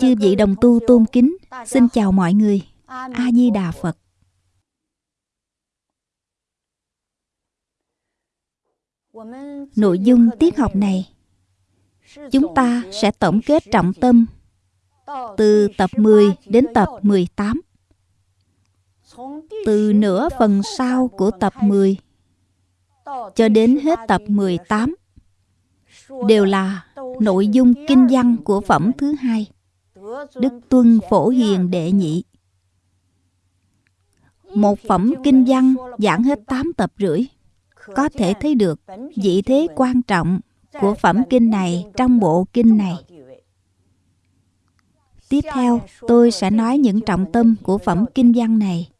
Chư vị đồng tu tôn kính, xin chào mọi người. A-di-đà Phật. Nội dung tiết học này, chúng ta sẽ tổng kết trọng tâm từ tập 10 đến tập 18. Từ nửa phần sau của tập 10 cho đến hết tập 18 đều là nội dung kinh văn của phẩm thứ hai Đức Tuân Phổ Hiền Đệ Nhị Một phẩm kinh văn giảng hết 8 tập rưỡi Có thể thấy được vị thế quan trọng của phẩm kinh này trong bộ kinh này Tiếp theo, tôi sẽ nói những trọng tâm của phẩm kinh văn này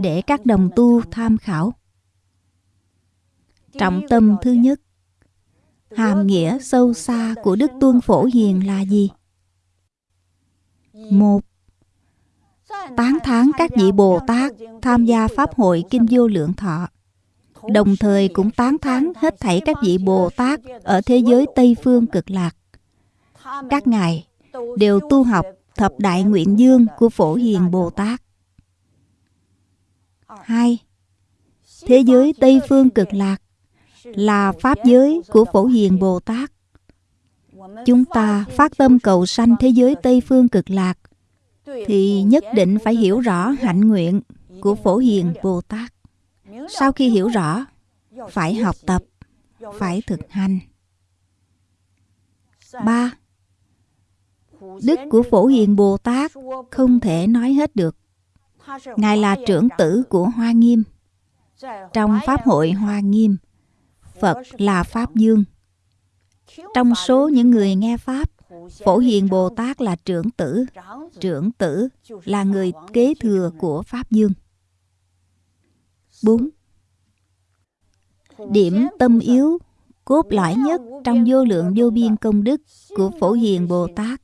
để các đồng tu tham khảo. Trọng tâm thứ nhất Hàm nghĩa sâu xa của Đức Tuân Phổ Hiền là gì? Một Tán thán các vị Bồ Tát tham gia Pháp hội Kinh Vô Lượng Thọ Đồng thời cũng tán thán hết thảy các vị Bồ Tát ở thế giới Tây Phương cực lạc Các ngài đều tu học thập đại nguyện dương của Phổ Hiền Bồ Tát 2. Thế giới Tây Phương cực lạc là Pháp giới của Phổ Hiền Bồ Tát. Chúng ta phát tâm cầu sanh thế giới Tây Phương cực lạc thì nhất định phải hiểu rõ hạnh nguyện của Phổ Hiền Bồ Tát. Sau khi hiểu rõ, phải học tập, phải thực hành. 3. Đức của Phổ Hiền Bồ Tát không thể nói hết được. Ngài là trưởng tử của Hoa Nghiêm. Trong Pháp hội Hoa Nghiêm, Phật là Pháp Dương. Trong số những người nghe Pháp, Phổ Hiền Bồ Tát là trưởng tử. Trưởng tử là người kế thừa của Pháp Dương. 4. Điểm tâm yếu, cốt lõi nhất trong vô lượng vô biên công đức của Phổ Hiền Bồ Tát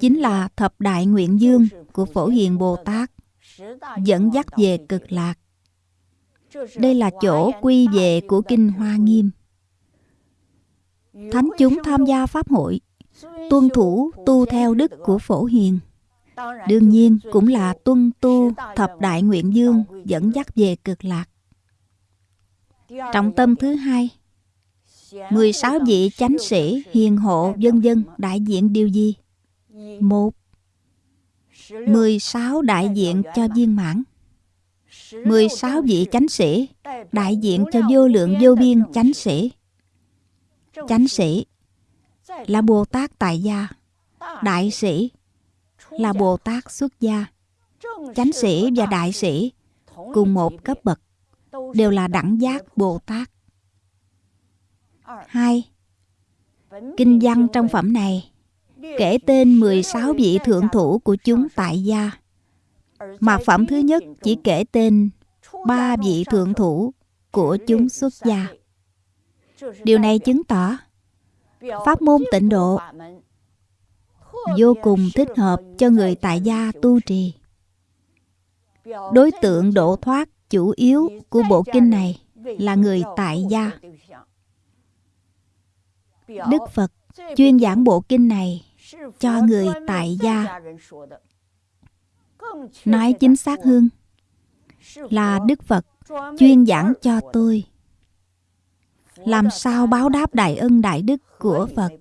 chính là thập đại nguyện dương của Phổ Hiền Bồ Tát dẫn dắt về cực lạc. Đây là chỗ quy về của Kinh Hoa Nghiêm. Thánh chúng tham gia Pháp hội, tuân thủ tu theo đức của Phổ Hiền. Đương nhiên cũng là tuân tu thập đại nguyện dương dẫn dắt về cực lạc. Trọng tâm thứ hai 16 vị chánh sĩ, hiền hộ, dân dân đại diện điều gì? Một 16 đại diện cho viên mãn 16 vị chánh sĩ đại diện cho vô lượng vô biên chánh sĩ chánh sĩ, là bồ tát tại gia đại sĩ, là bồ tát xuất gia chánh sĩ và đại sĩ, cùng một cấp bậc, đều là đẳng giác bồ tát hai, kinh văn trong phẩm này, kể tên 16 vị thượng thủ của chúng tại gia. mà phẩm thứ nhất chỉ kể tên ba vị thượng thủ của chúng xuất gia. Điều này chứng tỏ pháp môn tịnh độ vô cùng thích hợp cho người tại gia tu trì. Đối tượng độ thoát chủ yếu của bộ kinh này là người tại gia. Đức Phật chuyên giảng bộ kinh này cho người tại gia nói chính xác hơn là đức phật chuyên giảng cho tôi làm sao báo đáp đại ân đại đức của phật?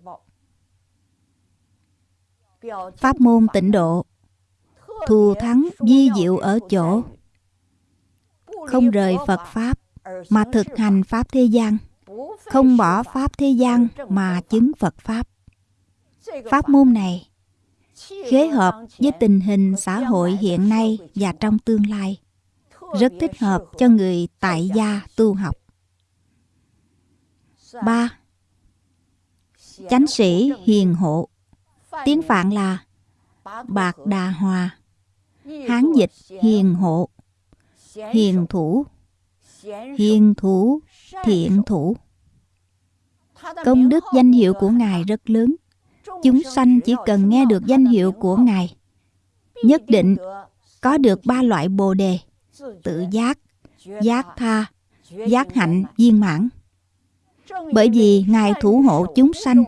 Pháp môn tịnh độ. Thù thắng di diệu ở chỗ. Không rời phật pháp, mà thực hành pháp thế gian. Không bỏ pháp thế gian, mà chứng phật pháp. Pháp môn này khế hợp với tình hình xã hội hiện nay và trong tương lai. Rất thích hợp cho người tại gia tu học. 3. Chánh sĩ hiền hộ. Tiếng Phạn là Bạc Đà Hòa. Hán dịch hiền hộ. Hiền thủ. Hiền thủ Thiện thủ. Công đức danh hiệu của Ngài rất lớn. Chúng sanh chỉ cần nghe được danh hiệu của Ngài Nhất định có được ba loại bồ đề Tự giác, giác tha, giác hạnh viên mãn. Bởi vì Ngài thủ hộ chúng sanh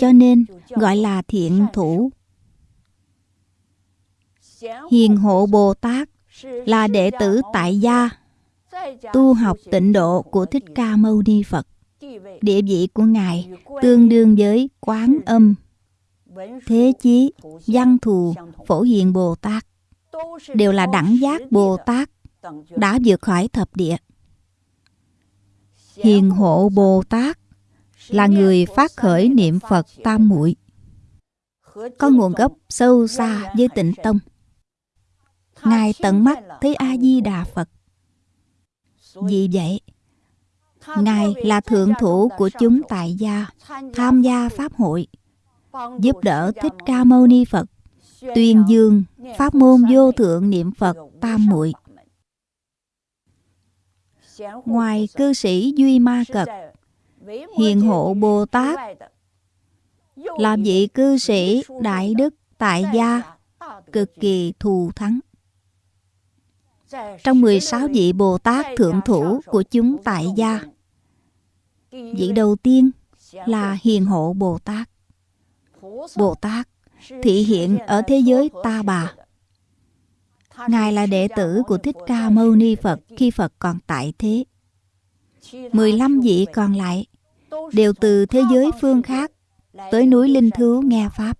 Cho nên gọi là thiện thủ Hiền hộ Bồ Tát là đệ tử tại gia tu học tịnh độ của Thích Ca Mâu Ni Phật. Địa vị của Ngài tương đương với Quán Âm, Thế Chí, Văn Thù, Phổ Hiền Bồ Tát. Đều là đẳng giác Bồ Tát đã vượt khỏi thập địa. Hiền hộ Bồ Tát là người phát khởi niệm Phật tam muội. Có nguồn gốc sâu xa với tịnh tông. Ngài tận mắt thấy a di đà phật. Vì vậy, ngài là thượng thủ của chúng tại gia, tham gia pháp hội, giúp đỡ thích ca mâu ni phật, tuyên dương pháp môn vô thượng niệm phật tam muội ngoài cư sĩ duy ma cật hiền hộ bồ tát là vị cư sĩ đại đức tại gia cực kỳ thù thắng trong 16 vị Bồ Tát thượng thủ của chúng tại gia. Vị đầu tiên là Hiền Hộ Bồ Tát. Bồ Tát thị hiện ở thế giới Ta Bà. Ngài là đệ tử của Thích Ca Mâu Ni Phật khi Phật còn tại thế. 15 vị còn lại đều từ thế giới phương khác tới núi Linh Thứ nghe Pháp.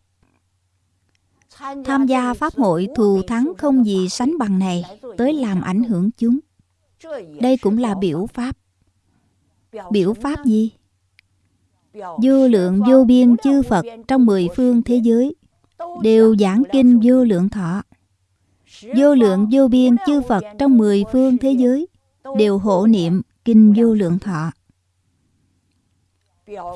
Tham gia Pháp hội thù thắng không gì sánh bằng này tới làm ảnh hưởng chúng. Đây cũng là biểu Pháp. Biểu Pháp gì? Vô lượng vô biên chư Phật trong mười phương thế giới đều giảng kinh vô lượng thọ. Vô lượng vô biên chư Phật trong mười phương thế giới đều hộ niệm kinh vô lượng thọ.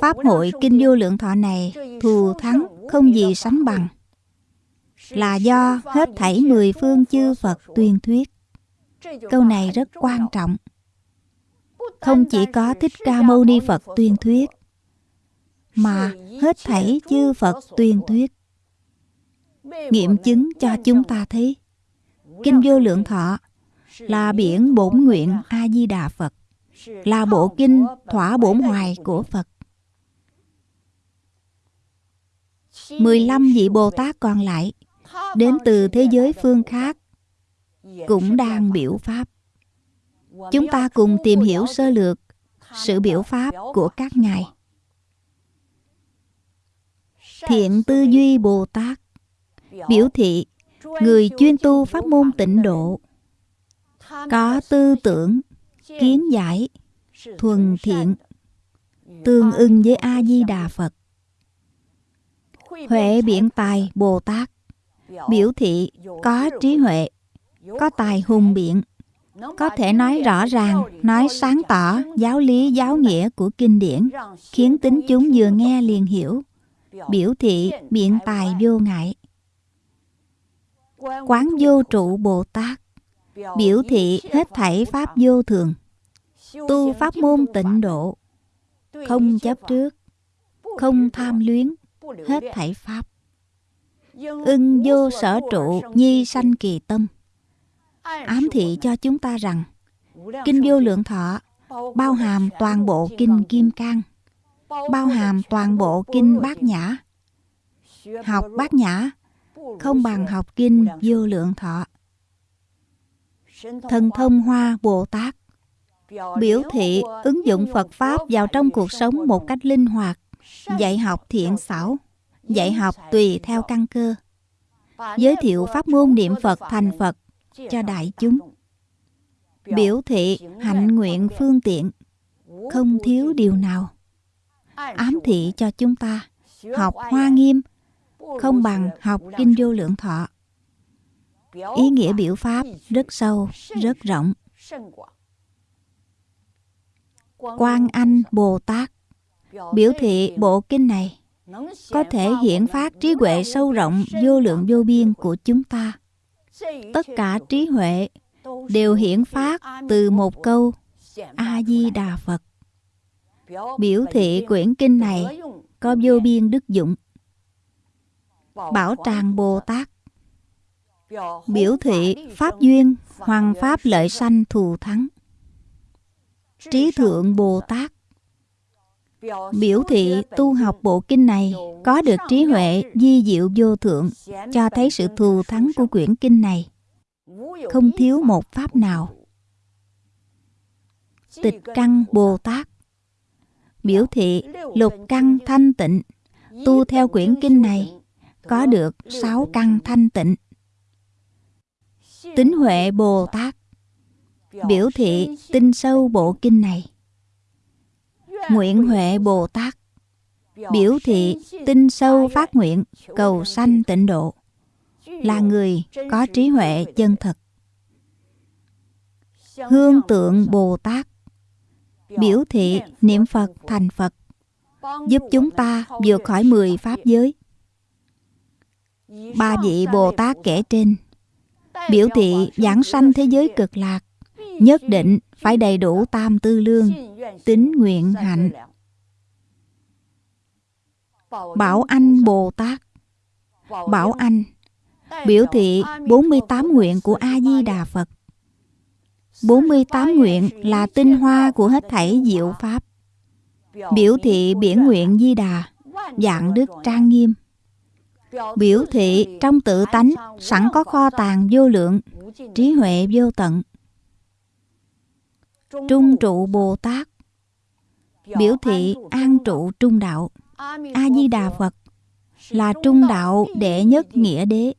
Pháp hội kinh vô lượng thọ này thù thắng không gì sánh bằng là do hết thảy mười phương chư Phật tuyên thuyết. Câu này rất quan trọng. Không chỉ có Thích Ca Mâu Ni Phật tuyên thuyết, mà hết thảy chư Phật tuyên thuyết. Nghiệm chứng cho chúng ta thấy, Kinh Vô Lượng Thọ là biển bổn nguyện A-di-đà Phật, là bộ kinh thỏa bổn hoài của Phật. 15 vị Bồ Tát còn lại đến từ thế giới phương khác cũng đang biểu pháp chúng ta cùng tìm hiểu sơ lược sự biểu pháp của các ngài thiện tư duy bồ tát biểu thị người chuyên tu pháp môn tịnh độ, có tư tưởng, kiến giải, thuần thiện, tương ưng với a di đà phật. Huệ biện tài, bồ tát, biểu thị có trí huệ, có tài hùng biện. Có thể nói rõ ràng, nói sáng tỏ giáo lý, giáo nghĩa của kinh điển, khiến tính chúng vừa nghe liền hiểu, biểu thị biện tài vô ngại quán vô trụ bồ tát biểu thị hết thảy pháp vô thường. Tu pháp môn tịnh độ. Không chấp trước. Không tham luyến. Hết thảy pháp. Ưng vô sở trụ nhi sanh kỳ tâm. Ám thị cho chúng ta rằng, kinh vô lượng thọ bao hàm toàn bộ kinh kim cang, bao hàm toàn bộ kinh bát nhã. Học bát nhã không bằng học kinh vô lượng thọ. thần thông hoa bồ tát. Biểu thị ứng dụng phật pháp vào trong cuộc sống một cách linh hoạt dạy học thiện xảo dạy học tùy theo căn cơ. Giới thiệu pháp môn niệm phật thành phật cho đại chúng. biểu thị hạnh nguyện phương tiện không thiếu điều nào. Ám thị cho chúng ta học hoa nghiêm không bằng học kinh vô lượng thọ. Ý nghĩa biểu pháp rất sâu, rất rộng. Quan anh, bồ tát, biểu thị bộ kinh này có thể hiển phát trí huệ sâu rộng, vô lượng vô biên của chúng ta. Tất cả trí huệ đều hiển phát từ một câu a di đà phật. Biểu thị quyển kinh này có vô biên đức dụng bảo tràng bồ tát biểu thị pháp duyên, hoàng pháp lợi sanh thù thắng. Trí thượng bồ tát biểu thị tu học bộ kinh này có được trí huệ di diệu vô thượng, cho thấy sự thù thắng của quyển kinh này. Không thiếu một pháp nào. Tịch căn bồ tát biểu thị lục căn thanh tịnh. Tu theo quyển kinh này có được sáu căn thanh tịnh. Tính huệ bồ tát biểu thị tinh sâu bộ kinh này. Nguyện huệ bồ tát biểu thị tinh sâu phát nguyện cầu sanh tịnh độ, là người có trí huệ chân thật. Hương tượng bồ tát biểu thị niệm phật thành phật, giúp chúng ta vượt khỏi mười pháp giới ba vị bồ tát kể trên. Biểu thị giảng sanh thế giới cực lạc nhất định phải đầy đủ tam tư lương tính nguyện hạnh bảo anh bồ tát bảo anh biểu thị 48 nguyện của a di đà phật 48 nguyện là tinh hoa của hết thảy diệu pháp. Biểu thị biển nguyện di đà dạng đức trang nghiêm biểu thị trong tự tánh, sẵn có kho tàng vô lượng, trí huệ vô tận. Trung trụ bồ tát biểu thị an trụ trung đạo. A di đà phật là trung đạo đệ nhất nghĩa đế.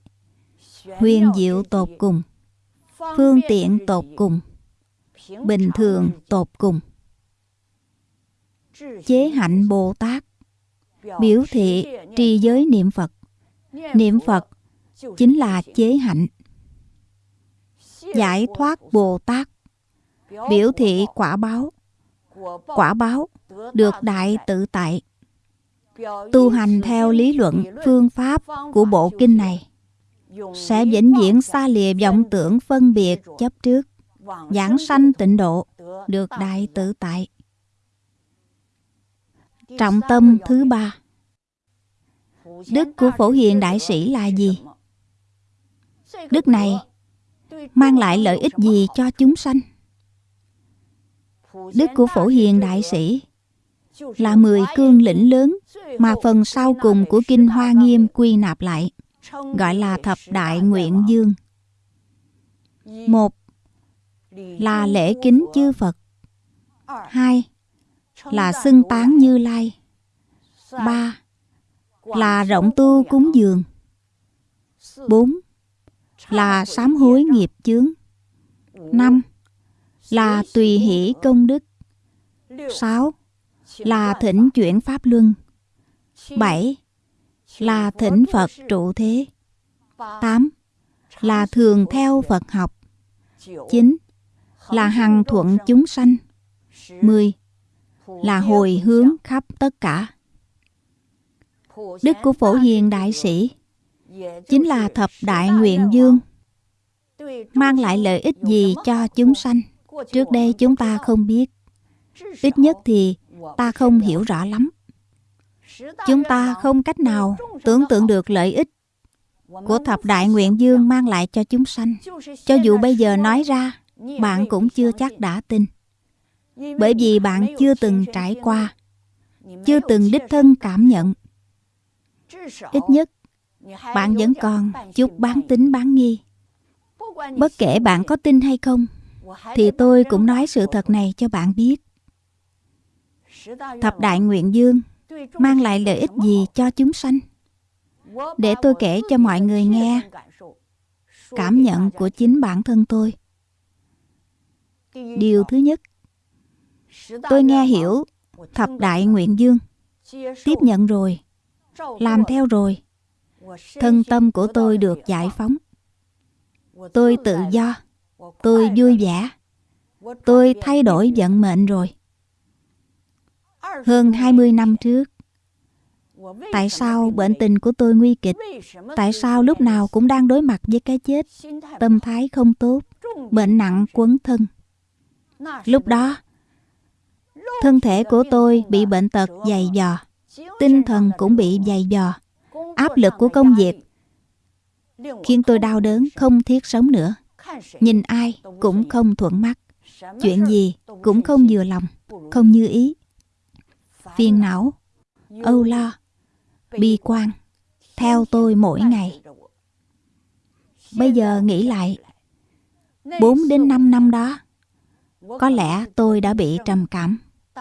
Huyền diệu tột cùng, phương tiện tột cùng, bình thường tột cùng. Chế hạnh bồ tát biểu thị trì giới niệm phật niệm phật chính là chế hạnh, giải thoát bồ tát, biểu thị quả báo. Quả báo được đại tự tại tu hành theo lý luận phương pháp của bộ kinh này sẽ vĩnh viễn xa lìa vọng tưởng phân biệt chấp trước, giảng sanh tịnh độ được đại tự tại. Trọng tâm thứ ba đức của phổ hiền đại sĩ là gì? Đức này mang lại lợi ích gì cho chúng sanh? Đức của phổ hiền đại sĩ là mười cương lĩnh lớn mà phần sau cùng của kinh hoa nghiêm quy nạp lại, gọi là thập đại nguyện dương. Một là lễ kính chư phật. Hai là xưng tán như lai. Ba là rộng tu cúng dường. Bốn, là sám hối nghiệp chướng. Năm, là tùy hỷ công đức. Sáu, là thỉnh chuyển pháp luân. Bảy, là thỉnh phật trụ thế. Tám, là thường theo phật học. Chín, là hằng thuận chúng sanh. Mười, là hồi hướng khắp tất cả đức của phổ hiền đại sĩ, chính là thập đại nguyện dương, mang lại lợi ích gì cho chúng sanh? Trước đây chúng ta không biết. Ít nhất thì ta không hiểu rõ lắm. Chúng ta không cách nào tưởng tượng được lợi ích của thập đại nguyện dương mang lại cho chúng sanh. Cho dù bây giờ nói ra, bạn cũng chưa chắc đã tin. Bởi vì bạn chưa từng trải qua, chưa từng đích thân cảm nhận ít nhất, bạn vẫn còn chút bán tính bán nghi. Bất kể bạn có tin hay không, thì tôi cũng nói sự thật này cho bạn biết. Thập đại nguyện dương mang lại lợi ích gì cho chúng sanh? Để tôi kể cho mọi người nghe cảm nhận của chính bản thân tôi. Điều thứ nhất, tôi nghe hiểu thập đại nguyện dương. Tiếp nhận rồi làm theo rồi. thân tâm của tôi được giải phóng. Tôi tự do. Tôi vui vẻ. Tôi thay đổi vận mệnh rồi. Hơn 20 năm trước Tại sao bệnh tình của tôi nguy kịch? Tại sao lúc nào cũng đang đối mặt với cái chết? Tâm thái không tốt, bệnh nặng quấn thân. Lúc đó, thân thể của tôi bị bệnh tật dày dò, tinh thần cũng bị dày dò. Áp lực của công việc khiến tôi đau đớn không thiết sống nữa. Nhìn ai cũng không thuận mắt. Chuyện gì cũng không vừa lòng, không như ý. Phiền não, âu lo, bi quan theo tôi mỗi ngày. Bây giờ nghĩ lại, 4 đến 5 năm đó, có lẽ tôi đã bị trầm cảm,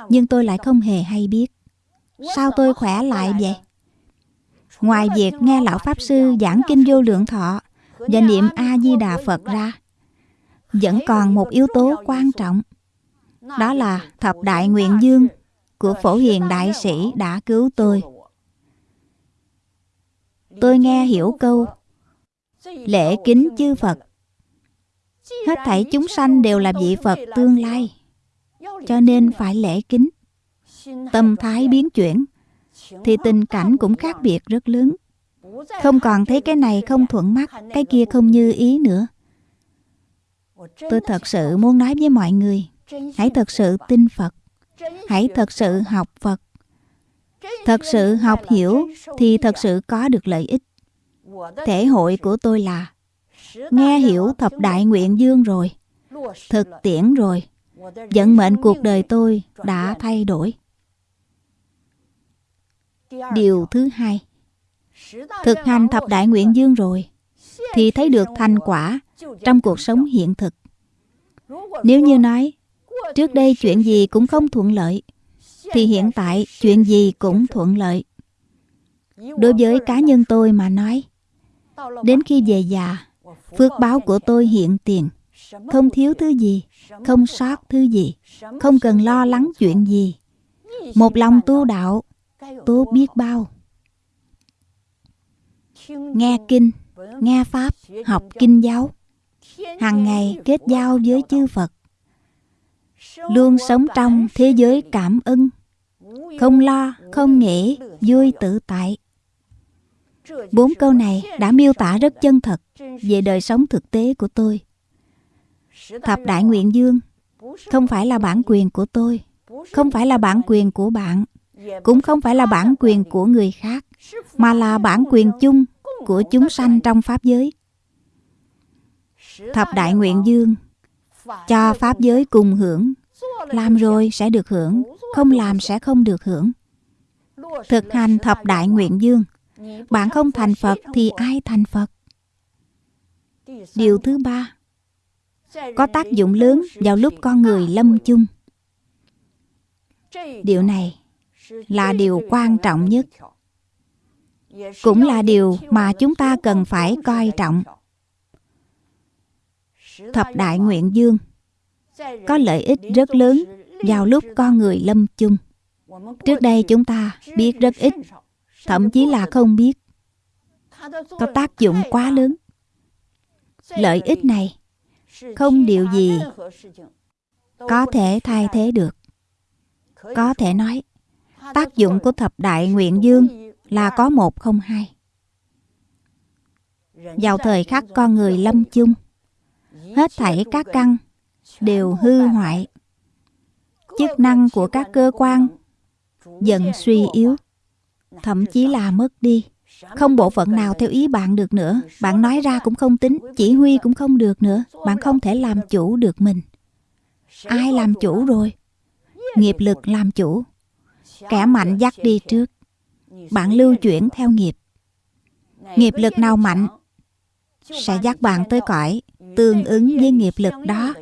nhưng tôi lại không hề hay biết. Sao tôi khỏe lại vậy? Ngoài việc nghe Lão Pháp Sư giảng Kinh Vô Lượng Thọ và niệm A-di-đà Phật ra, vẫn còn một yếu tố quan trọng. Đó là thập đại nguyện dương của Phổ Hiền Đại Sĩ đã cứu tôi. Tôi nghe hiểu câu Lễ kính chư Phật. Hết thảy chúng sanh đều là vị Phật tương lai. Cho nên phải lễ kính Tâm thái biến chuyển, Thì tình cảnh cũng khác biệt rất lớn. Không còn thấy cái này không thuận mắt, Cái kia không như ý nữa. Tôi thật sự muốn nói với mọi người, Hãy thật sự tin Phật, Hãy thật sự học Phật. Thật sự học hiểu Thì thật sự có được lợi ích. Thể hội của tôi là, Nghe hiểu thập đại nguyện dương rồi, Thực tiễn rồi, Vận mệnh cuộc đời tôi đã thay đổi. Điều thứ hai, Thực hành thập đại nguyện dương rồi Thì thấy được thành quả Trong cuộc sống hiện thực. Nếu như nói, Trước đây chuyện gì cũng không thuận lợi, Thì hiện tại chuyện gì cũng thuận lợi. Đối với cá nhân tôi mà nói, Đến khi về già, Phước báo của tôi hiện tiền. Không thiếu thứ gì, Không sót thứ gì, Không cần lo lắng chuyện gì. Một lòng tu đạo Tốt biết bao. Nghe kinh Nghe Pháp Học kinh giáo. Hàng ngày kết giao với chư Phật. Luôn sống trong thế giới cảm ơn. Không lo, không nghĩ, vui tự tại. Bốn câu này đã miêu tả rất chân thật về đời sống thực tế của tôi. Thập Đại Nguyện Dương không phải là bản quyền của tôi, không phải là bản quyền của bạn, cũng không phải là bản quyền của người khác, mà là bản quyền chung của chúng sanh trong Pháp giới. Thập Đại Nguyện Dương cho Pháp giới cùng hưởng, làm rồi sẽ được hưởng, không làm sẽ không được hưởng. Thực hành Thập Đại Nguyện Dương – bạn không thành Phật thì ai thành Phật? Điều thứ ba Có tác dụng lớn vào lúc con người lâm chung Điều này là điều quan trọng nhất. Cũng là điều mà chúng ta cần phải coi trọng. Thập Đại Nguyện Dương Có lợi ích rất lớn vào lúc con người lâm chung. Trước đây chúng ta biết rất ít, thậm chí là không biết. Có tác dụng quá lớn. Lợi ích này không điều gì có thể thay thế được. Có thể nói tác dụng của thập đại nguyện dương là có một không hai. Vào thời khắc con người lâm chung, hết thảy các căn đều hư hoại. Chức năng của các cơ quan dần suy yếu, thậm chí là mất đi. Không bộ phận nào theo ý bạn được nữa. Bạn nói ra cũng không tính, chỉ huy cũng không được nữa. Bạn không thể làm chủ được mình. Ai làm chủ rồi? Nghiệp lực làm chủ kẻ mạnh dắt đi trước bạn lưu chuyển theo nghiệp nghiệp lực nào mạnh sẽ dắt bạn tới cõi tương ứng với nghiệp lực đó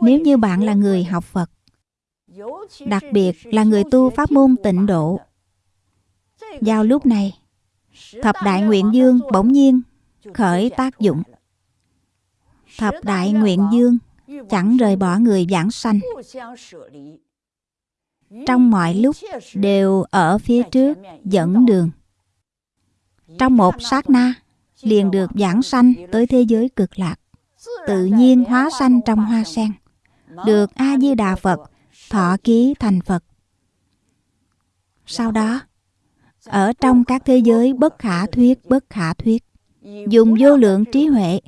nếu như bạn là người học phật đặc biệt là người tu pháp môn tịnh độ. Vào lúc này, thập đại nguyện dương bỗng nhiên khởi tác dụng. Thập đại nguyện dương chẳng rời bỏ người giảng sanh. Trong mọi lúc đều ở phía trước dẫn đường. Trong một sát na, liền được giảng sanh tới thế giới cực lạc. Tự nhiên hóa sanh trong hoa sen. Được A-di-đà Phật thọ ký thành Phật. sau đó ở trong các thế giới bất khả thuyết bất khả thuyết dùng vô lượng trí huệ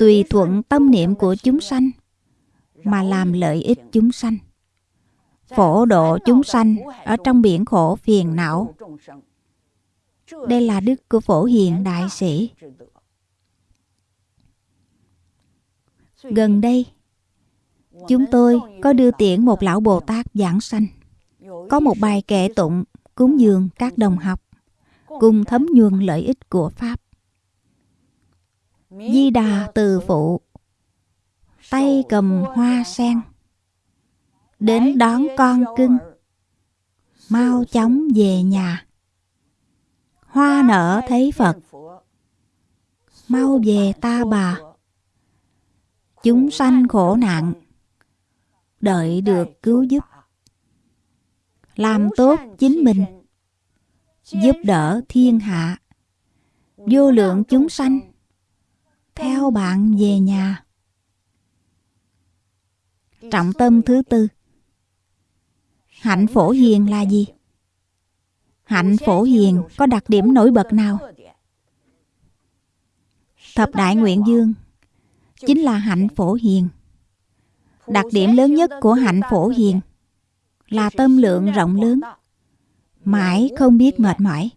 tùy thuận tâm niệm của chúng sanh, mà làm lợi ích chúng sanh. Phổ độ chúng sanh ở trong biển khổ phiền não. Đây là đức của phổ hiền đại sĩ. Gần đây, chúng tôi có đưa tiễn một lão bồ tát giảng sanh. Có một bài kệ tụng cúng dường các đồng học cùng thấm nhuần lợi ích của pháp di đà từ phụ. Tay cầm hoa sen. Đến đón con cưng. Mau chóng về nhà. Hoa nở thấy phật. Mau về ta bà. Chúng sanh khổ nạn. Đợi được cứu giúp. Làm tốt chính mình. Giúp đỡ thiên hạ. Vô lượng chúng sanh theo bạn về nhà. Trọng tâm thứ tư. Hạnh phổ hiền là gì? Hạnh phổ hiền có đặc điểm nổi bật nào? Thập đại nguyện dương chính là hạnh phổ hiền. Đặc điểm lớn nhất của hạnh phổ hiền là tâm lượng rộng lớn, mãi không biết mệt mỏi.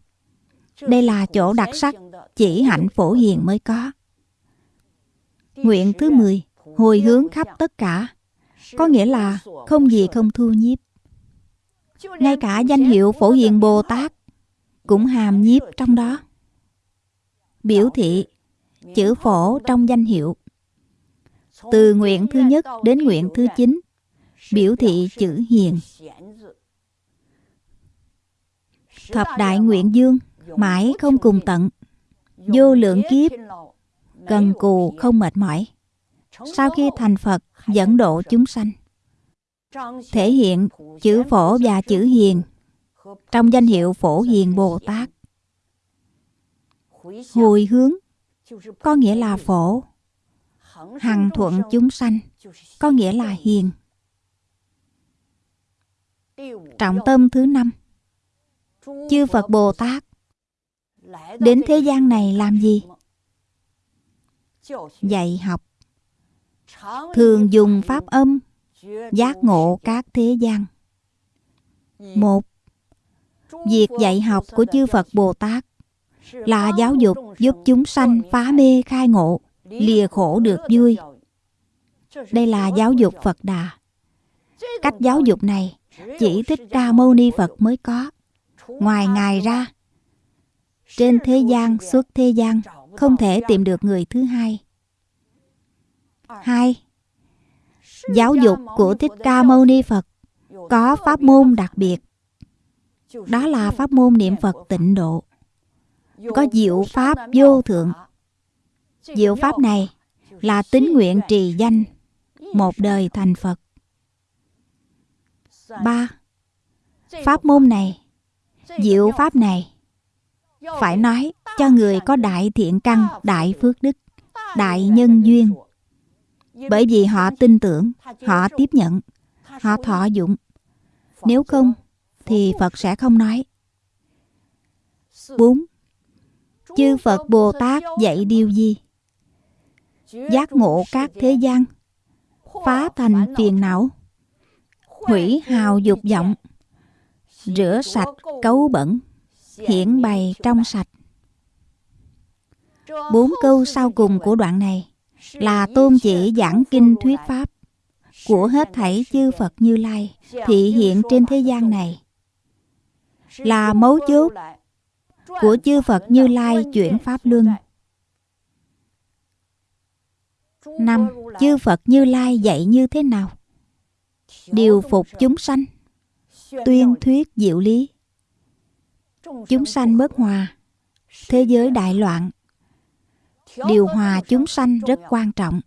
Đây là chỗ đặc sắc chỉ hạnh phổ hiền mới có nguyện thứ 10 hồi hướng khắp tất cả. Có nghĩa là không gì không thu nhiếp. Ngay cả danh hiệu phổ hiền bồ tát cũng hàm nhiếp trong đó. Biểu thị chữ phổ trong danh hiệu. Từ nguyện thứ nhất đến nguyện thứ chín, biểu thị chữ hiền. Thập đại nguyện dương, mãi không cùng tận. Vô lượng kiếp cần cù không mệt mỏi. Sau khi thành phật, dẫn độ chúng sanh. Thể hiện chữ phổ và chữ hiền trong danh hiệu phổ hiền bồ tát. Hồi hướng có nghĩa là phổ. Hằng thuận chúng sanh có nghĩa là hiền. Trọng tâm thứ năm. Chư phật bồ tát. Đến thế gian này làm gì? Dạy học. Thường dùng pháp âm giác ngộ các thế gian. Một việc dạy học của chư phật bồ tát là giáo dục giúp chúng sanh phá mê khai ngộ lìa khổ được vui. Đây là giáo dục phật đà. Cách giáo dục này chỉ thích ca mâu ni phật mới có. Ngoài ngài ra trên thế gian suốt thế gian không thể tìm được người thứ hai. Hai, giáo dục của thích ca mâu ni phật có pháp môn đặc biệt. Đó là pháp môn niệm phật tịnh độ. Có diệu pháp vô thượng. Diệu pháp này là tín nguyện trì danh một đời thành phật. Ba, pháp môn này, diệu pháp này phải nói cho người có đại thiện căn, đại phước đức, đại nhân duyên. Bởi vì họ tin tưởng, họ tiếp nhận, họ thọ dụng. Nếu không, thì phật sẽ không nói. Bốn, chư phật bồ tát dạy điều gì? Giác ngộ các thế gian, phá thành phiền não, hủy hào dục vọng, rửa sạch cấu bẩn hiển bày trong sạch bốn câu sau cùng của đoạn này là tôn chỉ giảng kinh thuyết pháp của hết thảy chư Phật Như Lai thị hiện trên thế gian này là mấu chốt của chư Phật Như Lai chuyển pháp luân. Năm, chư Phật Như Lai dạy như thế nào? Điều phục chúng sanh, tuyên thuyết diệu lý. Chúng sanh bất hòa, thế giới đại loạn, điều hòa chúng sanh rất quan trọng.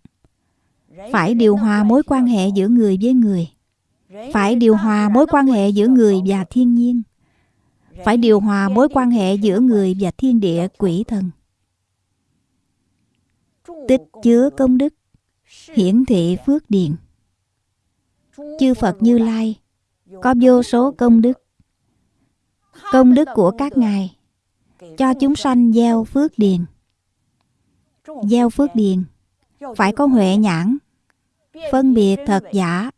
Phải điều hòa mối quan hệ giữa người với người. Phải điều hòa mối quan hệ giữa người và thiên nhiên. Phải điều hòa mối quan hệ giữa người và thiên địa quỷ thần. Tích chứa công đức hiển thị phước điền. Chư phật như lai có vô số công đức công đức của các ngài, cho chúng sanh gieo phước điền. Gieo phước điền, phải có huệ nhãn, phân biệt thật giả,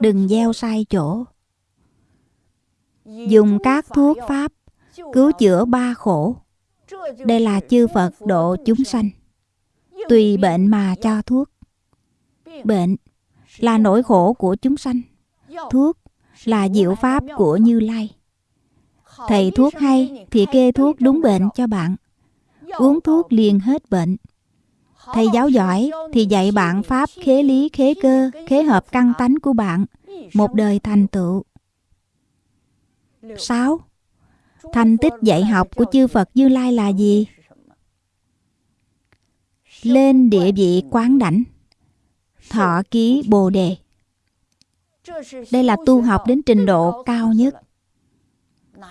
đừng gieo sai chỗ. Dùng các thuốc pháp cứu chữa ba khổ, đây là chư phật độ chúng sanh. Tùy bệnh mà cho thuốc. Bệnh là nỗi khổ của chúng sanh, thuốc là diệu pháp của như lai thầy thuốc hay, thì kê thuốc đúng bệnh cho bạn. Uống thuốc liền hết bệnh. Thầy giáo giỏi, thì dạy bạn pháp khế lý, khế cơ, khế hợp căn tánh của bạn, một đời thành tựu. 6. Thành tích dạy học của chư Phật Như Lai là gì? Lên địa vị quán đảnh. Thọ ký Bồ Đề. Đây là tu học đến trình độ cao nhất.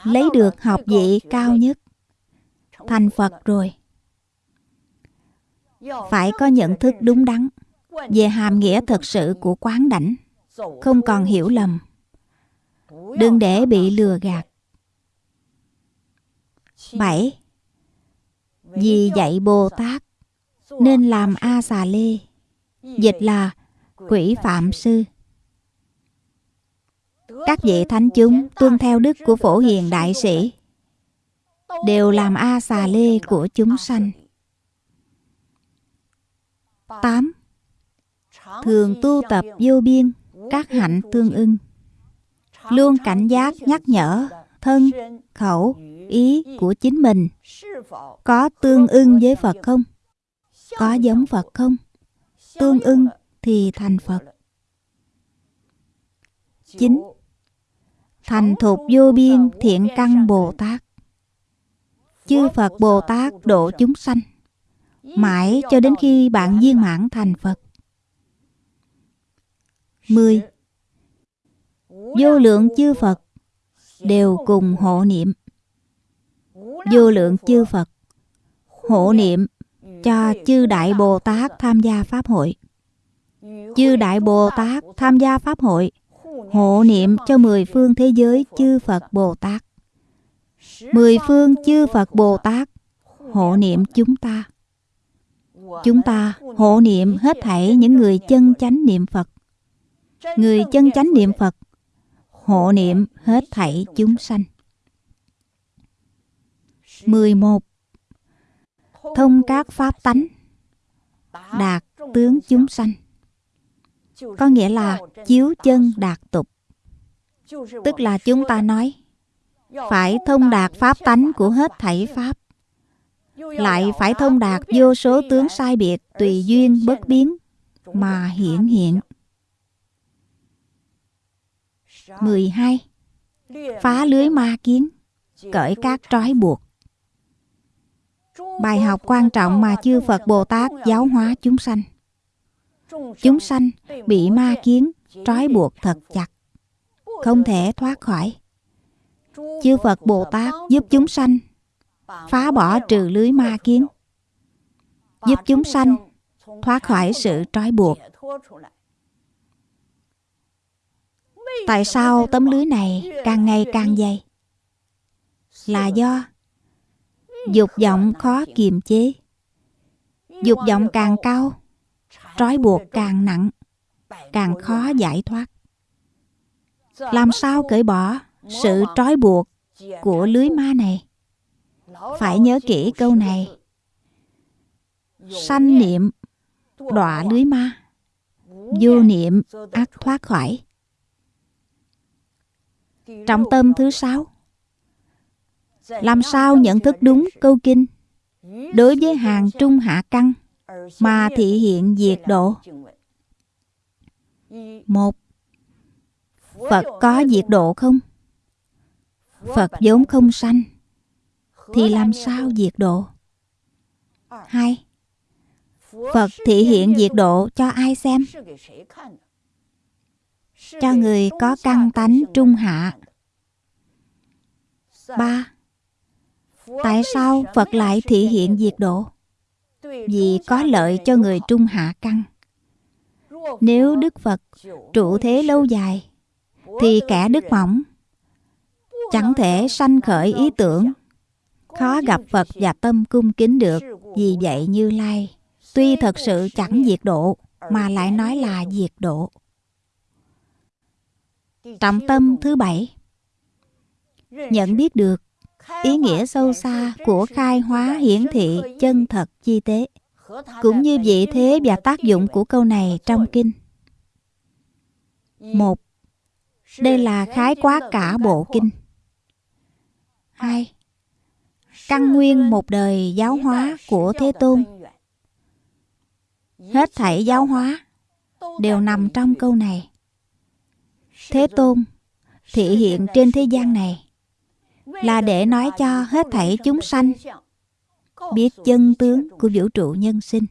Lấy được học vị cao nhất. Thành Phật rồi. Phải có nhận thức đúng đắn Về hàm nghĩa thật sự của quán đảnh. Không còn hiểu lầm. Đừng để bị lừa gạt. 7. Vì dạy Bồ Tát nên làm A Xà Lê, Dịch là quỷ phạm sư. Các vị thánh chúng tuân theo đức của phổ hiền đại sĩ Đều làm A Xà Lê của chúng sanh 8. Thường tu tập vô biên các hạnh tương ưng Luôn cảnh giác nhắc nhở thân, khẩu, ý của chính mình có tương ưng với Phật không? Có giống Phật không? Tương ưng thì thành Phật. 9. Thành thục vô biên thiện căn Bồ Tát. Chư Phật Bồ Tát độ chúng sanh, mãi cho đến khi bạn viên mãn thành Phật. 10. Vô lượng chư Phật đều cùng hộ niệm vô lượng chư Phật hộ niệm cho chư Đại Bồ Tát tham gia Pháp hội. Chư Đại Bồ Tát tham gia Pháp hội hộ niệm cho mười phương thế giới chư Phật Bồ Tát. Mười phương chư Phật Bồ Tát, hộ niệm chúng ta. Chúng ta hộ niệm hết thảy những người chân chánh niệm Phật. Người chân chánh niệm Phật, hộ niệm hết thảy chúng sanh. 11. Thông các pháp tánh, Đạt tướng chúng sanh có nghĩa là chiếu chân đạt tục Tức là chúng ta nói, Phải thông đạt pháp tánh của hết thảy pháp Lại phải thông đạt vô số tướng sai biệt Tùy duyên bất biến Mà hiển hiện 12. Phá lưới ma kiến, Cởi các trói buộc Bài học quan trọng mà chư Phật Bồ Tát giáo hóa chúng sanh. Chúng sanh bị ma kiến trói buộc thật chặt, không thể thoát khỏi. Chư Phật Bồ Tát giúp chúng sanh phá bỏ trừ lưới ma kiến, giúp chúng sanh thoát khỏi sự trói buộc. Tại sao tấm lưới này càng ngày càng dày? Là do dục vọng khó kiềm chế dục vọng càng cao trói buộc càng nặng, càng khó giải thoát. Làm sao cởi bỏ sự trói buộc của lưới ma này? Phải nhớ kỹ câu này. Sanh niệm đọa lưới ma, vô niệm ác thoát khỏi. Trọng tâm thứ sáu, làm sao nhận thức đúng câu kinh? Đối với hàng trung hạ căn mà thị hiện diệt độ. một phật có diệt độ không? phật vốn không sanh. thì làm sao diệt độ? Hai phật thị hiện diệt độ cho ai xem? cho người có căn tánh trung hạ. ba Tại sao Phật lại thị hiện diệt độ? Vì có lợi cho người trung hạ căn. Nếu Đức Phật trụ thế lâu dài, thì kẻ đức mỏng chẳng thể sanh khởi ý tưởng. Khó gặp phật và tâm cung kính được vì vậy như lai tuy thật sự chẳng diệt độ mà lại nói là diệt độ. Trọng tâm thứ bảy. Nhận biết được ý nghĩa sâu xa của khai hóa hiển thị chân thật chi tế cũng như vị thế và tác dụng của câu này trong kinh. Một đây là khái quát cả bộ kinh. Hai căn nguyên một đời giáo hóa của thế tôn. Hết thảy giáo hóa đều nằm trong câu này. Thế tôn thị hiện trên thế gian này là để nói cho hết thảy chúng sanh biết chân tướng của vũ trụ nhân sinh.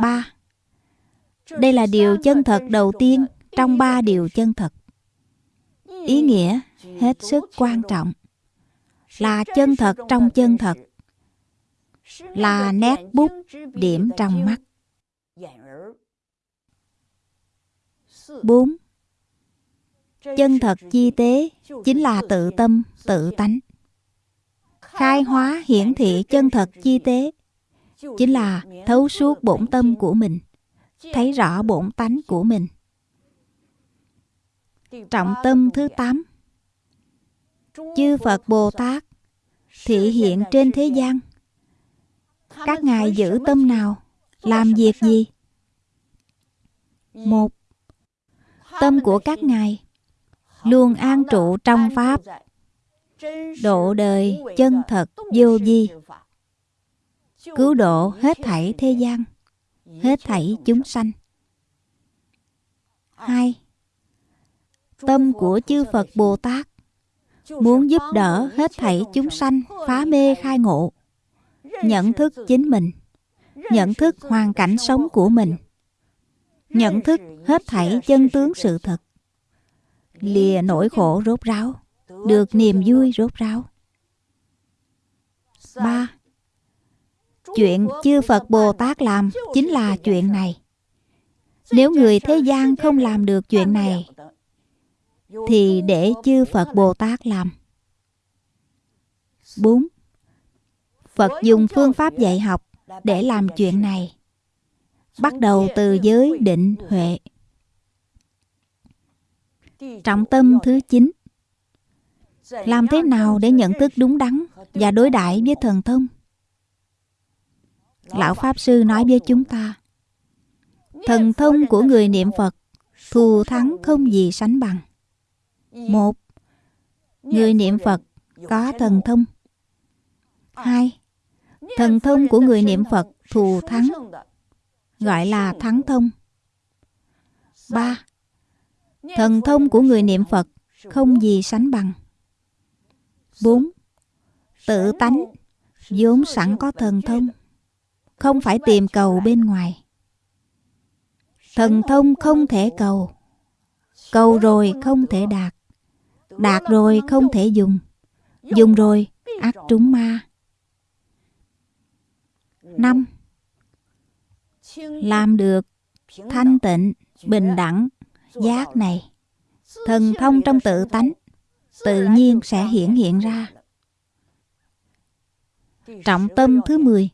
ba, Đây là điều chân thật đầu tiên trong ba điều chân thật. Ý nghĩa hết sức quan trọng là chân thật trong chân thật, là nét bút điểm trong mắt. 4. Chân thật chi tế chính là tự tâm, tự tánh. Khai hóa hiển thị chân thật chi tế chính là thấu suốt bổn tâm của mình, thấy rõ bổn tánh của mình. Trọng tâm thứ 8 Chư Phật Bồ Tát thị hiện trên thế gian. Các ngài giữ tâm nào, làm việc gì? Một Tâm của các ngài luôn an trụ trong Pháp, độ đời chân thật vô vi, cứu độ hết thảy thế gian, hết thảy chúng sanh. Hai, tâm của chư Phật Bồ Tát muốn giúp đỡ hết thảy chúng sanh phá mê khai ngộ, nhận thức chính mình, nhận thức hoàn cảnh sống của mình, nhận thức hết thảy chân tướng sự thật, lìa nỗi khổ rốt ráo, được niềm vui rốt ráo. ba Chuyện chư Phật Bồ Tát làm chính là chuyện này. Nếu người thế gian không làm được chuyện này, thì để chư Phật Bồ Tát làm. 4. Phật dùng phương pháp dạy học để làm chuyện này. Bắt đầu từ giới định huệ. Trọng tâm thứ 9 Làm thế nào để nhận thức đúng đắn và đối đãi với thần thông? Lão Pháp Sư nói với chúng ta Thần thông của người niệm Phật thù thắng không gì sánh bằng. Một, người niệm Phật có thần thông. Hai, thần thông của người niệm Phật thù thắng, gọi là thắng thông. Ba, thần thông của người niệm Phật không gì sánh bằng. Bốn, tự tánh vốn sẵn có thần thông, không phải tìm cầu bên ngoài. Thần thông không thể cầu, cầu rồi không thể đạt. Đạt rồi không thể dùng Dùng rồi ác trúng ma năm Làm được thanh tịnh, bình đẳng, giác này Thần thông trong tự tánh Tự nhiên sẽ hiển hiện ra Trọng tâm thứ 10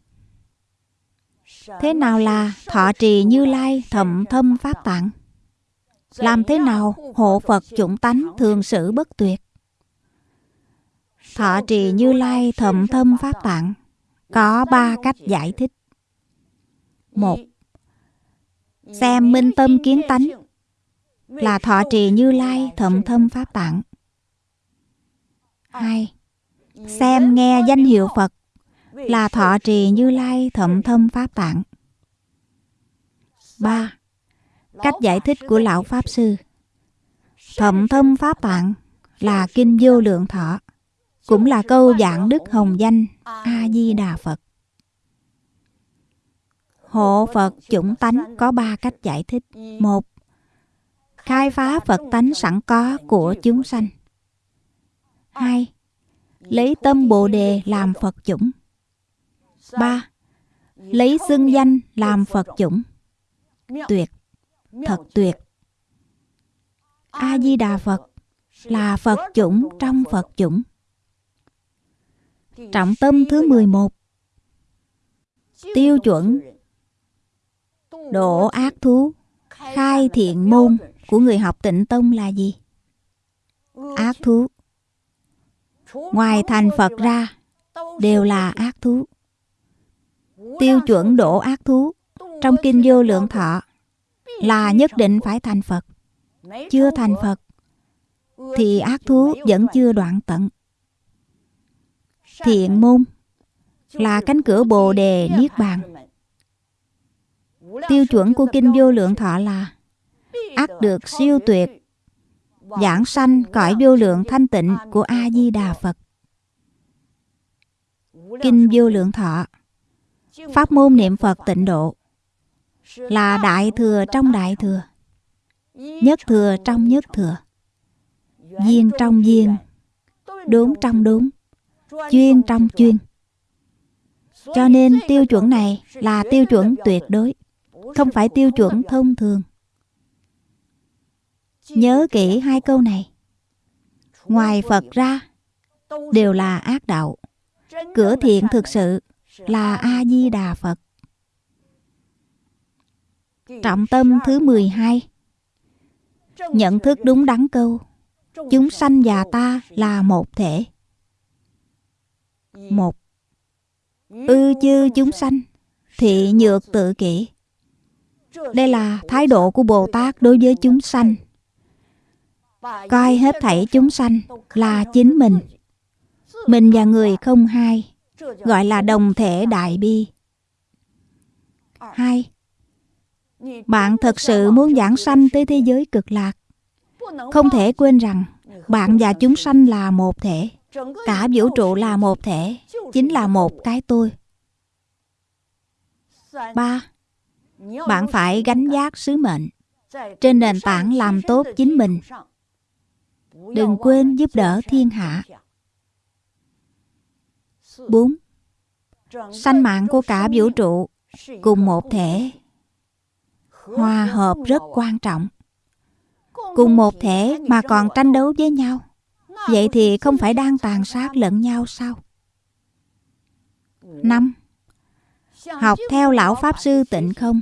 Thế nào là thọ trì như lai thầm thâm pháp tạng? Làm thế nào hộ Phật chủng tánh thường sự bất tuyệt? Thọ trì Như Lai thậm thâm Pháp Tạng có ba cách giải thích. Một, xem minh tâm kiến tánh là thọ trì Như Lai thậm thâm Pháp Tạng. Hai, xem nghe danh hiệu Phật là thọ trì Như Lai thậm thâm Pháp Tạng. Ba, Cách giải thích của Lão Pháp Sư Thậm thâm Pháp Tạng là Kinh Vô Lượng Thọ cũng là câu giảng đức hồng danh A-di-đà Phật. Hộ Phật chủng tánh có ba cách giải thích. Một, khai phá Phật tánh sẵn có của chúng sanh. Hai, lấy tâm Bồ Đề làm Phật chủng. Ba, lấy xưng danh làm Phật chủng. Tuyệt, thật tuyệt. A-di-đà Phật là Phật chủng trong Phật chủng. Trọng tâm thứ 11 Tiêu chuẩn Độ ác thú Khai thiện môn của người học tịnh tông là gì? Ác thú. Ngoài thành Phật ra, Đều là ác thú. Tiêu chuẩn độ ác thú Trong Kinh Vô Lượng Thọ Là nhất định phải thành Phật. Chưa thành Phật, Thì ác thú vẫn chưa đoạn tận. Thiện môn Là cánh cửa Bồ Đề Niết Bàn. Tiêu chuẩn của Kinh Vô Lượng Thọ là ác được siêu tuyệt, giảng sanh cõi vô lượng thanh tịnh của a di đà phật. Kinh vô lượng thọ, pháp môn niệm phật tịnh độ, là đại thừa trong đại thừa, nhất thừa trong nhất thừa, duyên trong duyên, đốn trong đốn, chuyên trong chuyên. Cho nên tiêu chuẩn này là tiêu chuẩn tuyệt đối, không phải tiêu chuẩn thông thường. Nhớ kỹ hai câu này. Ngoài Phật ra, đều là ác đạo. Cửa thiện thực sự là A-di-đà Phật. Trọng tâm thứ 12 Nhận thức đúng đắn câu Chúng sanh và ta là một thể Một Ư chư chúng sanh Thị nhược tự kỷ Đây là thái độ của Bồ Tát đối với chúng sanh coi hết thảy chúng sanh là chính mình. Mình và người không hai, gọi là đồng thể đại bi. Hai, bạn thật sự muốn giảng sanh tới thế giới cực lạc. Không thể quên rằng, bạn và chúng sanh là một thể. Cả vũ trụ là một thể, chính là một cái tôi. Ba, bạn phải gánh giác sứ mệnh. Trên nền tảng làm tốt chính mình. Đừng quên giúp đỡ thiên hạ 4. Sanh mạng của cả vũ trụ cùng một thể Hòa hợp rất quan trọng Cùng một thể mà còn tranh đấu với nhau Vậy thì không phải đang tàn sát lẫn nhau sao? 5. Học theo lão Pháp Sư tịnh không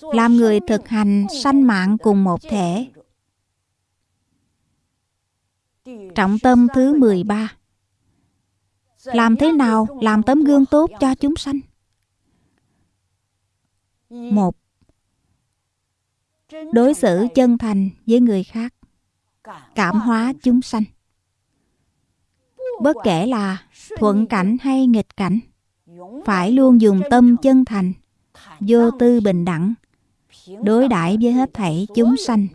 Làm người thực hành sanh mạng cùng một thể Trọng tâm thứ 13 Làm thế nào làm tấm gương tốt cho chúng sanh? Một, Đối xử chân thành với người khác, Cảm hóa chúng sanh. Bất kể là thuận cảnh hay nghịch cảnh, Phải luôn dùng tâm chân thành, Vô tư bình đẳng, Đối đãi với hết thảy chúng sanh.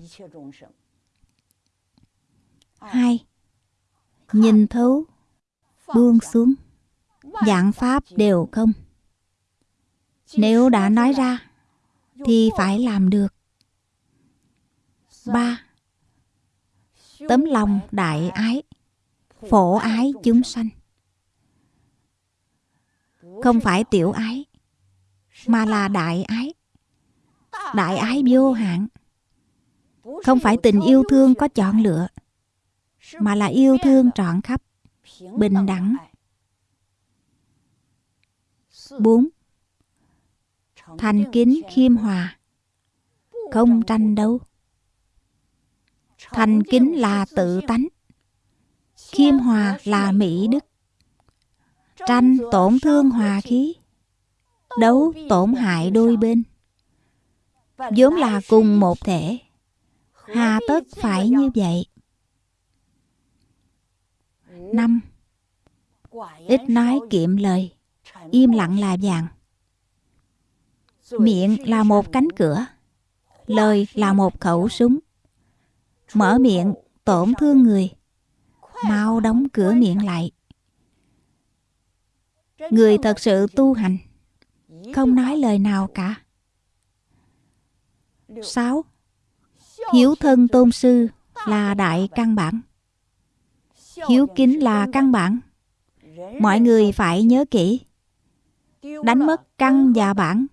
2. Nhìn thấu, buông xuống, dạng pháp đều không. Nếu đã nói ra, thì phải làm được. 3. Tấm lòng đại ái, phổ ái chúng sanh. Không phải tiểu ái, mà là đại ái. Đại ái vô hạn. Không phải tình yêu thương có chọn lựa mà là yêu thương trọn khắp, bình đẳng. 4. Thành kính khiêm hòa, Không tranh đấu. Thành kính là tự tánh, Khiêm hòa là mỹ đức. Tranh tổn thương hòa khí, Đấu tổn hại đôi bên. Vốn là cùng một thể, Hà tất phải như vậy năm. Ít nói kiệm lời. Im lặng là vàng. Miệng là một cánh cửa. Lời là một khẩu súng. Mở miệng, tổn thương người. Mau đóng cửa miệng lại. Người thật sự tu hành. Không nói lời nào cả. 6. Hiếu thân tôn sư là đại căn bản hiếu kính là căn bản. Mọi người phải nhớ kỹ. Đánh mất căn và bản.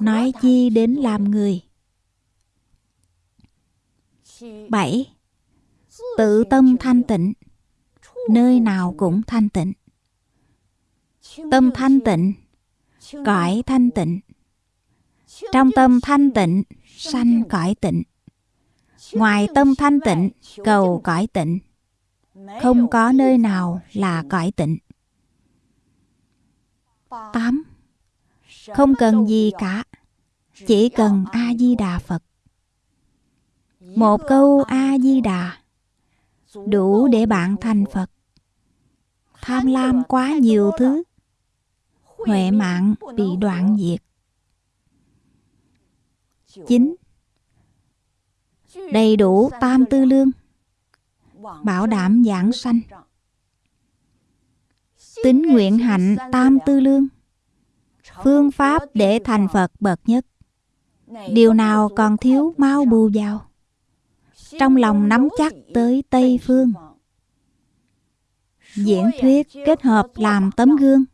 Nói chi đến làm người. 7. Tự tâm thanh tịnh. Nơi nào cũng thanh tịnh. Tâm thanh tịnh. Cõi thanh tịnh. Trong tâm thanh tịnh, Sanh cõi tịnh. Ngoài tâm thanh tịnh, Cầu cõi tịnh. Không có nơi nào là cõi tịnh. 8. Không cần gì cả Chỉ cần A-di-đà Phật. Một câu A-di-đà Đủ để bạn thành Phật. Tham lam quá nhiều thứ. Huệ mạng bị đoạn diệt. 9. Đầy đủ tam tư lương Bảo đảm giảng sanh. Tính nguyện hạnh tam tư lương. Phương pháp để thành Phật bậc nhất. Điều nào còn thiếu mau bù vào. Trong lòng nắm chắc tới Tây Phương. Diễn thuyết kết hợp làm tấm gương.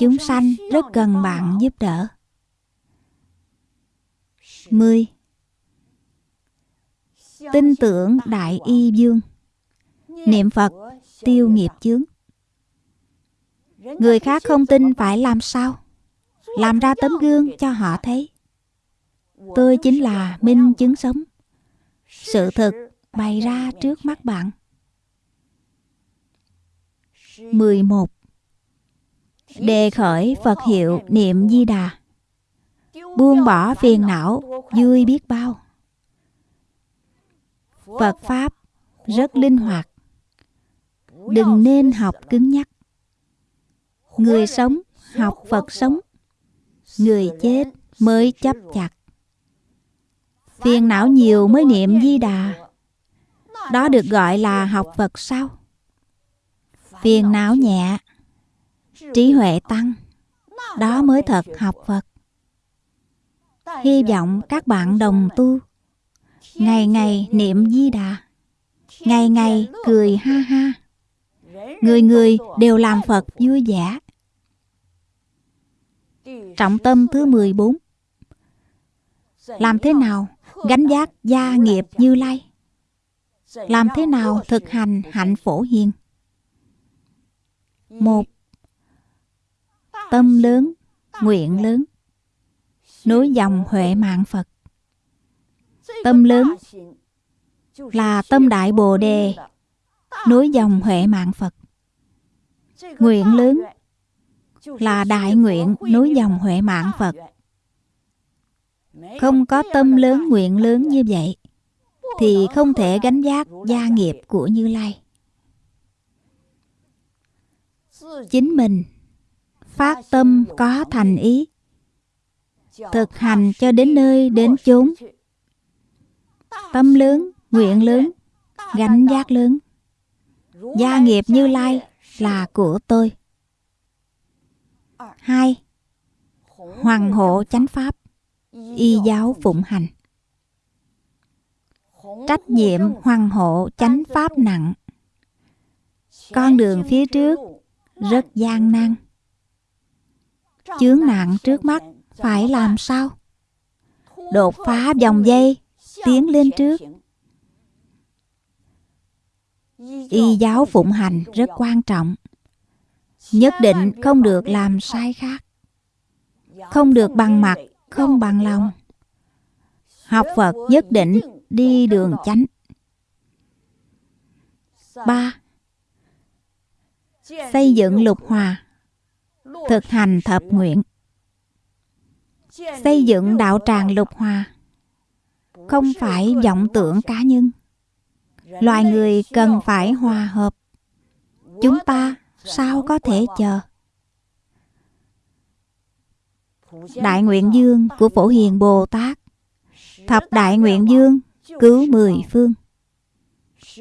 Chúng sanh rất cần bạn giúp đỡ. 10. Tin tưởng Đại Y Dương Niệm Phật tiêu nghiệp chướng Người khác không tin phải làm sao? Làm ra tấm gương cho họ thấy. Tôi chính là minh chứng sống. Sự thực bày ra trước mắt bạn. 11. Đề khởi Phật hiệu niệm di đà Buông bỏ phiền não, Vui biết bao Phật Pháp rất linh hoạt. Đừng nên học cứng nhắc. Người sống học Phật sống. Người chết mới chấp chặt. Phiền não nhiều mới niệm di đà. Đó được gọi là học Phật sao Phiền não nhẹ, Trí huệ tăng. Đó mới thật học Phật. Hy vọng các bạn đồng tu. Ngày ngày niệm di đà. Ngày ngày cười ha ha. Người người đều làm Phật vui vẻ. Trọng tâm thứ 14 Làm thế nào gánh giác gia nghiệp như lai? Làm thế nào thực hành hạnh phổ hiền? Một Tâm lớn, nguyện lớn. Nối dòng Huệ mạng Phật. Tâm lớn là tâm đại Bồ Đề, Nối dòng Huệ mạng Phật. Nguyện lớn là đại nguyện nối dòng Huệ mạng Phật. Không có tâm lớn, nguyện lớn như vậy, Thì không thể gánh giác gia nghiệp của Như Lai. Chính mình Phát tâm có thành ý, Thực hành cho đến nơi đến chốn. Tâm lớn, nguyện lớn, gánh giác lớn. Gia nghiệp Như Lai là của tôi. Hai Hoàng hộ chánh pháp Y giáo phụng hành. Trách nhiệm hoàng hộ chánh pháp nặng. Con đường phía trước rất gian nan. Chướng nạn trước mắt phải làm sao? Đột phá dòng dây. Tiến lên trước. Y giáo phụng hành rất quan trọng. Nhất định không được làm sai khác. Không được bằng mặt, không bằng lòng. Học phật nhất định đi đường chánh. Ba. Xây dựng lục hòa. Thực hành thập nguyện. Xây dựng đạo tràng lục hòa không phải vọng tưởng cá nhân. Loài người cần phải hòa hợp. Chúng ta sao có thể chờ? Đại nguyện dương của phổ hiền bồ tát. Thập đại nguyện dương cứu mười phương.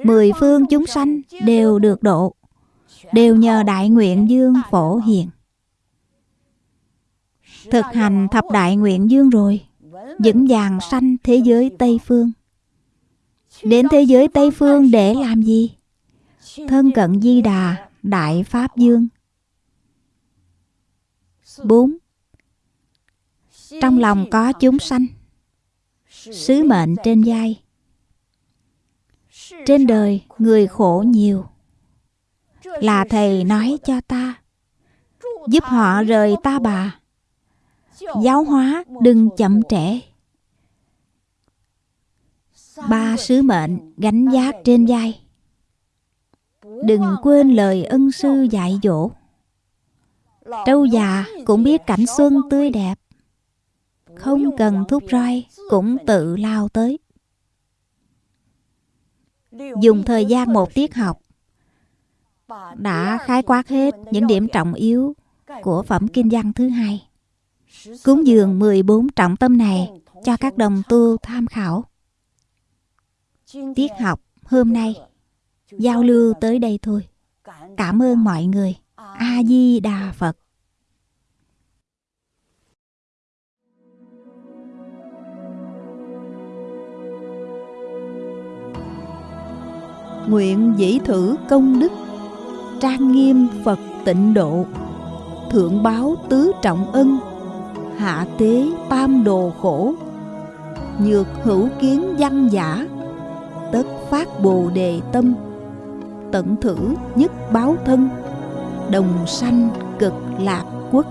Mười phương chúng sanh đều được độ. Đều nhờ đại nguyện dương phổ hiền. Thực hành thập đại nguyện dương rồi vững vàng sanh thế giới tây phương. Đến thế giới tây phương để làm gì? Thân cận di đà, Đại Pháp Dương. 4. Trong lòng có chúng sanh. Sứ mệnh trên vai. Trên đời, người khổ nhiều. Là thầy nói cho ta, giúp họ rời ta bà giáo hóa, đừng chậm trễ. Ba sứ mệnh gánh giác trên vai. Đừng quên lời ân sư dạy dỗ. Trâu già cũng biết cảnh xuân tươi đẹp. Không cần thúc roi, cũng tự lao tới. Dùng thời gian một tiết học. Đã khái quát hết những điểm trọng yếu của phẩm kinh văn thứ hai. Cúng dường 14 trọng tâm này cho các đồng tu tham khảo. Tiết học hôm nay, giao lưu tới đây thôi. Cảm ơn mọi người. A Di Đà Phật. Nguyện dĩ thử công đức trang nghiêm Phật tịnh độ Thượng báo tứ trọng ân Hạ tế tam đồ khổ, Nhược hữu kiến văn giả, Tất phát bồ đề tâm, Tận thử nhất báo thân, Đồng sanh cực lạc quốc.